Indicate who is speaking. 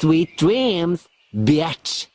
Speaker 1: Sweet dreams, bitch!